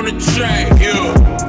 on the track, yeah.